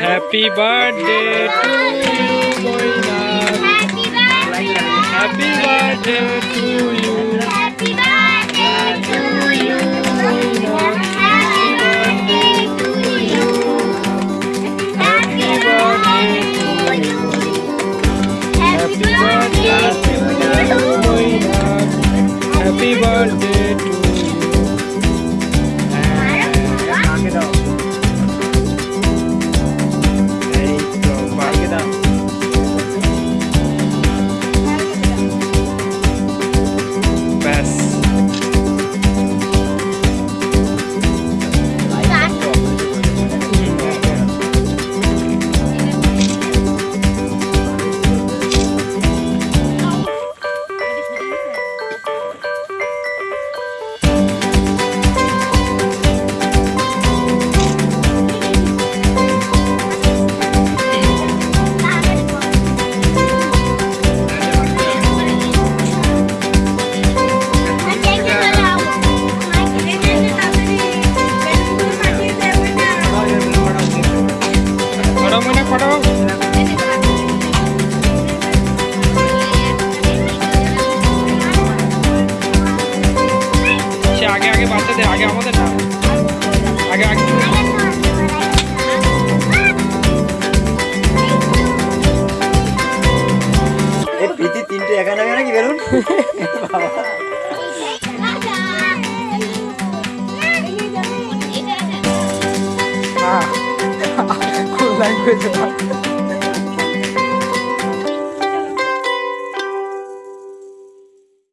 Happy birthday to you. Happy birthday to you. Happy birthday to you. Happy birthday to you. Happy birthday to you. Happy birthday to you. Happy birthday. আমাদের না। আগে আগে। প্রীতি তিনটে একা নাকি balloon? বাবা।